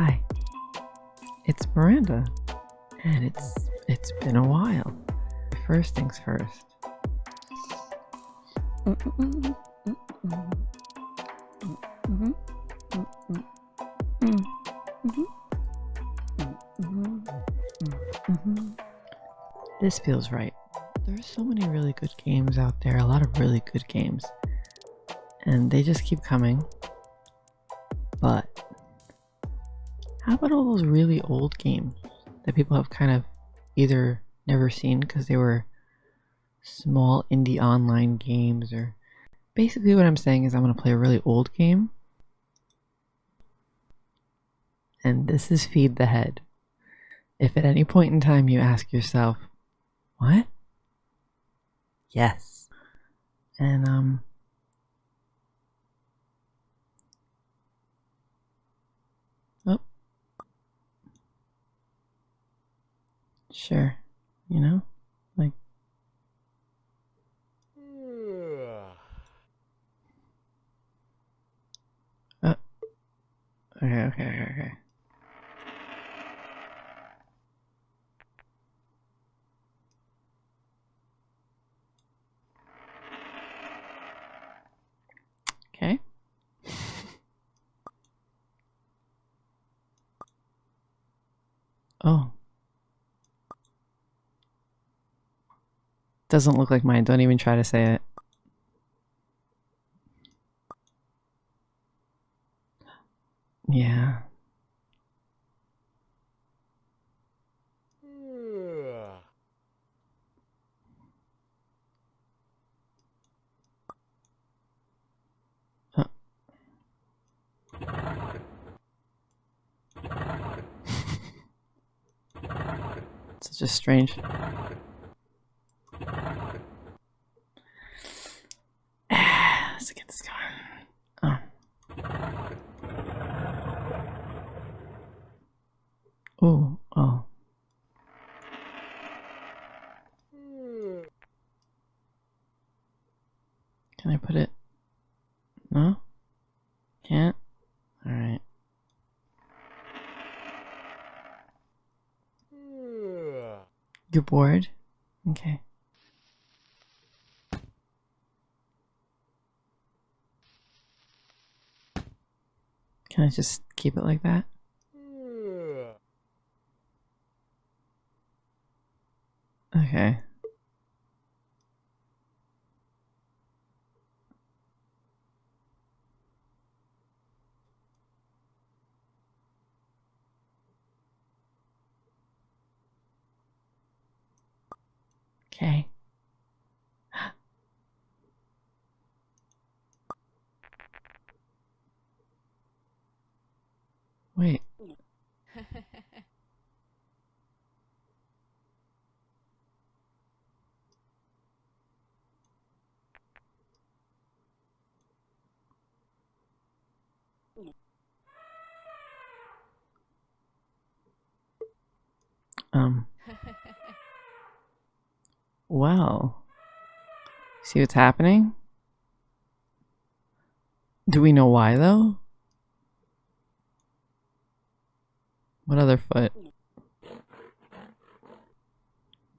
Hi. It's Miranda. And it's it's been a while. First things first. This feels right. There's so many really good games out there, a lot of really good games. And they just keep coming. How about all those really old games that people have kind of either never seen because they were small indie online games or basically what I'm saying is I'm going to play a really old game and this is feed the head. If at any point in time you ask yourself, what? Yes. And um Oh. Sure. You know? Like Uh, okay, okay, okay, okay. Okay. Oh. Doesn't look like mine. Don't even try to say it. Yeah. Such a strange. Let's get this going. Oh. Oh. Can I put it? No? Can't? Alright. You're bored? Okay. Can I just keep it like that? Okay. Okay. Wait. Um. Well. See what's happening? Do we know why though? What other foot? Is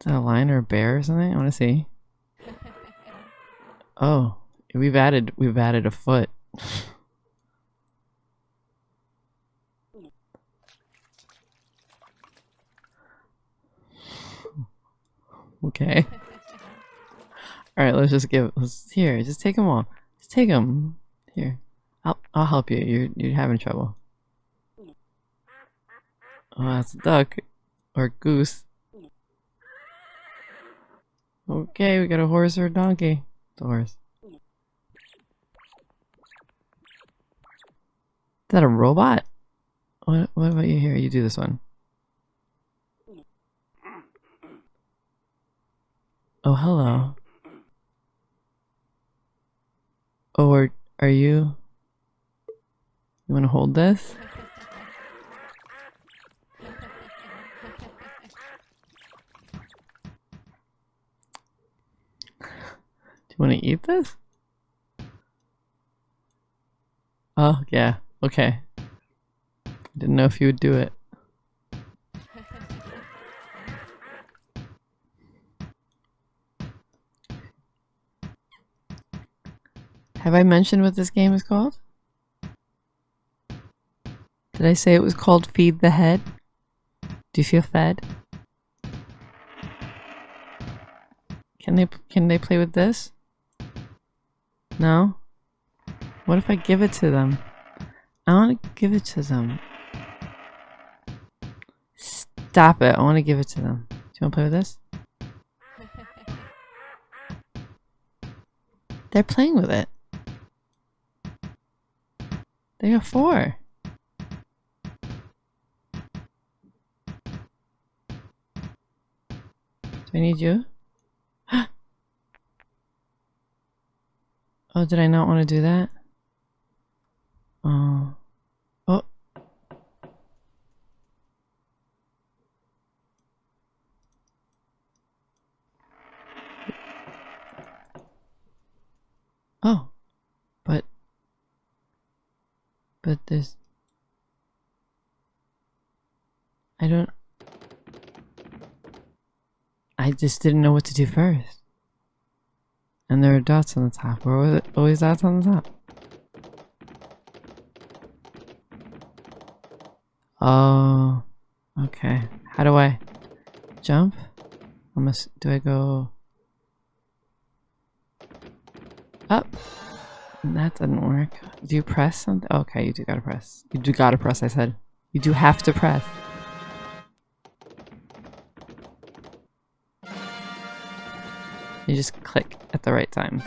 that a lion or a bear or something? I want to see. Oh, we've added we've added a foot. okay. All right, let's just give. Let's here. Just take them all. Just take them. Here, I'll I'll help you. You're you're having trouble. Oh, that's a duck or goose. Okay, we got a horse or a donkey. The horse. Is that a robot? What what about you here? You do this one. Oh, hello. Oh, are, are you... You want to hold this? Do you want to eat this? Oh, yeah. Okay. Didn't know if you would do it. Have I mentioned what this game is called? Did I say it was called Feed the Head? Do you feel fed? Can they can they play with this? No? What if I give it to them? I want to give it to them. Stop it. I want to give it to them. Do you want to play with this? They're playing with it. They got four. Do I need you? oh, did I not want to do that? Oh. Oh. Oh. But. But there's. I don't. I just didn't know what to do first. And there are dots on the top. Where was it? Always dots on the top. Oh, okay. How do I jump? I must, do I go up? That didn't work. Do you press something? Okay, you do gotta press. You do gotta press, I said. You do have to press. You just click at the right time.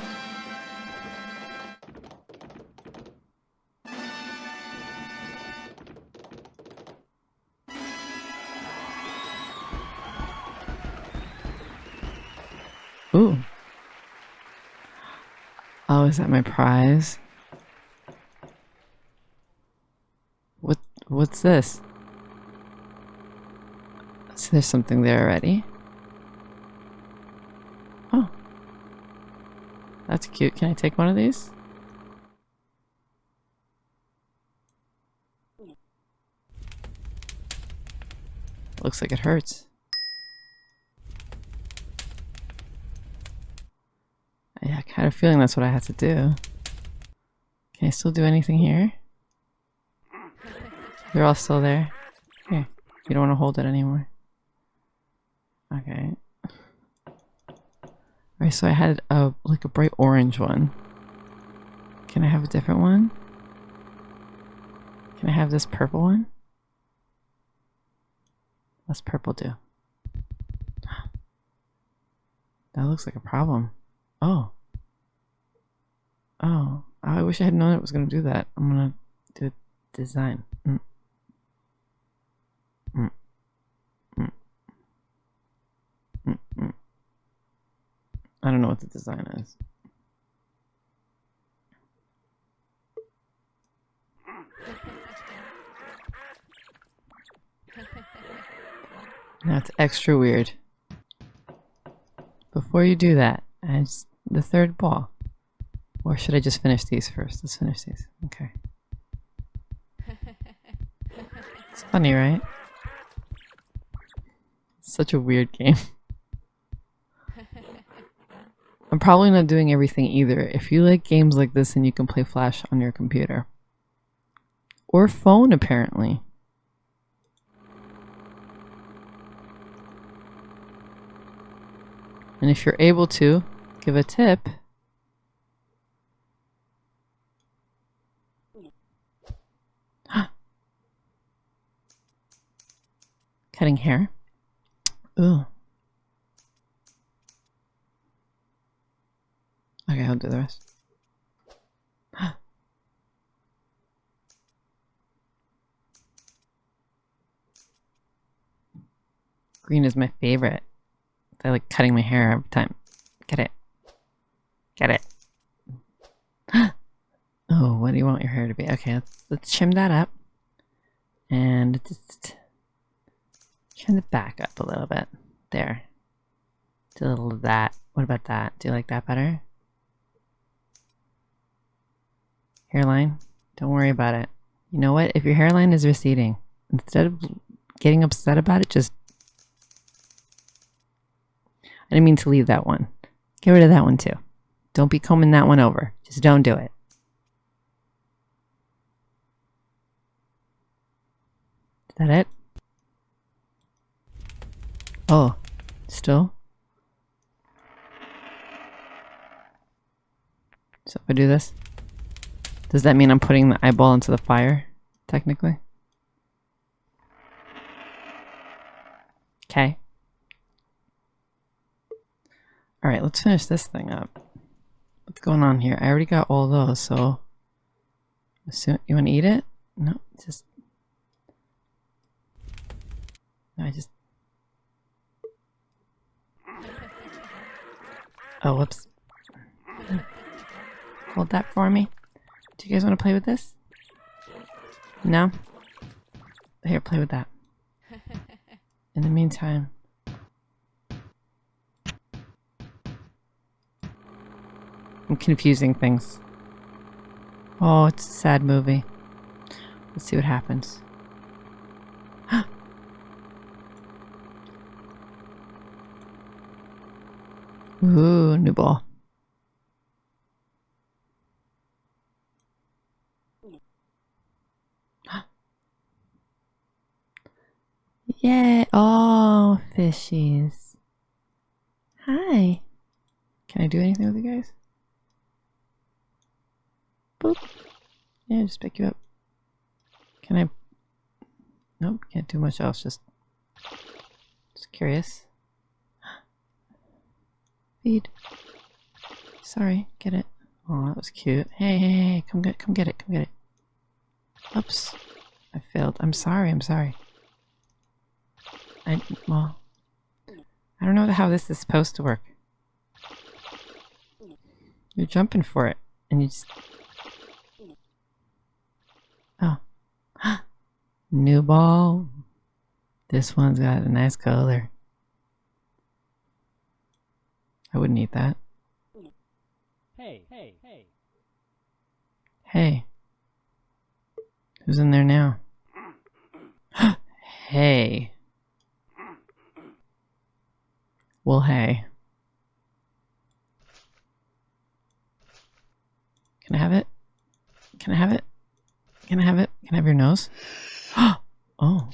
Oh, is that my prize? What what's this? So there's something there already. Oh. That's cute. Can I take one of these? Looks like it hurts. I kind of feeling that's what I have to do. Can I still do anything here? You're all still there? Here. You don't want to hold it anymore. Okay. Alright, so I had a like a bright orange one. Can I have a different one? Can I have this purple one? What's purple do? That looks like a problem. Oh. Oh. I wish I had known it was going to do that. I'm going to do a design. Mm. Mm. Mm. Mm -mm. I don't know what the design is. That's extra weird. Before you do that, add the third ball. Or should I just finish these first? Let's finish these. Okay. It's funny, right? It's Such a weird game. I'm probably not doing everything either. If you like games like this, then you can play Flash on your computer. Or phone, apparently. And if you're able to, give a tip. Cutting hair. Ooh. Okay, I'll do the rest. Green is my favorite. I like cutting my hair every time. Get it. Get it. oh, what do you want your hair to be? Okay, let's, let's trim that up. And just trim the back up a little bit. There. Do a little of that. What about that? Do you like that better? Hairline? Don't worry about it. You know what? If your hairline is receding, instead of getting upset about it, just. I didn't mean to leave that one. Get rid of that one too. Don't be combing that one over. Just don't do it. Is that it? Oh, still? So if I do this, does that mean I'm putting the eyeball into the fire, technically? Okay. Alright, let's finish this thing up. Going on here? I already got all those, so... You want to eat it? No, just... I just... Oh, whoops. Hold that for me. Do you guys want to play with this? No? Here, play with that. In the meantime... confusing things. Oh, it's a sad movie. Let's see what happens. Ooh, new ball. Yeah. Oh, fishies. Hi. Can I do anything with you guys? Boop. Yeah, just pick you up. Can I? Nope, can't do much else. Just, just curious. Feed. Sorry, get it. Oh, that was cute. Hey, hey, hey, come get, come get it, come get it. Oops, I failed. I'm sorry. I'm sorry. I well, I don't know how this is supposed to work. You're jumping for it, and you just oh, new ball. This one's got a nice color. I wouldn't eat that. Hey, hey, hey. Hey. Who's in there now? hey. Well, hey. Can I have it? Can I have it? Can I have it? Nose? oh.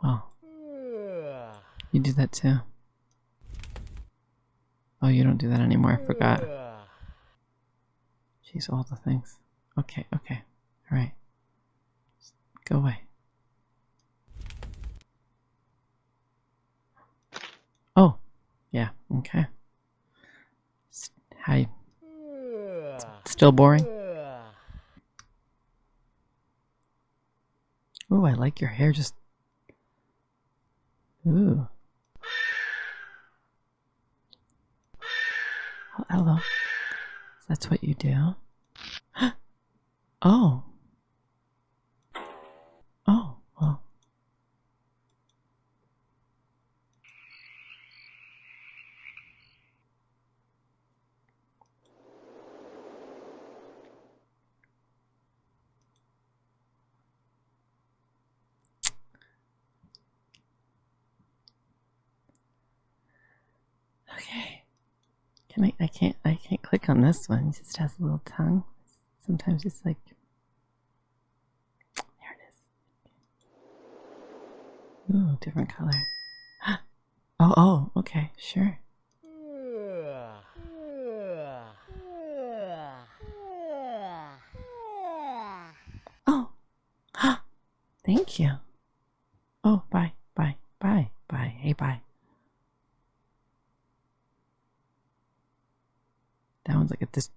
Well. You do that too. Oh, you don't do that anymore. I forgot. Jeez, all the things. Okay, okay. Alright. Go away. Oh, yeah, okay. Hi. Still boring? Ooh, I like your hair just... Ooh. Oh, hello. That's what you do? oh. Oh, well. Okay. I I can't I can't click on this one. It just has a little tongue. Sometimes it's like there it is. Ooh, different color. Oh, oh, okay, sure. Oh, thank you. Oh, bye, bye, bye, bye. Hey, bye. That one's like a dis.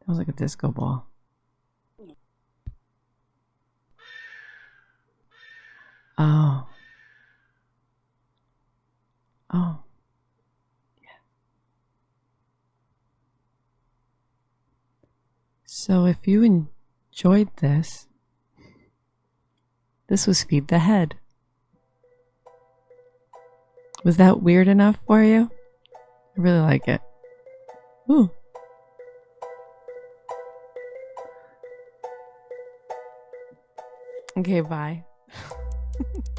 That was like a disco ball. Oh. Oh. Yeah. So if you enjoyed this, this was Feed the Head. Was that weird enough for you? I really like it. Ooh. Okay, bye.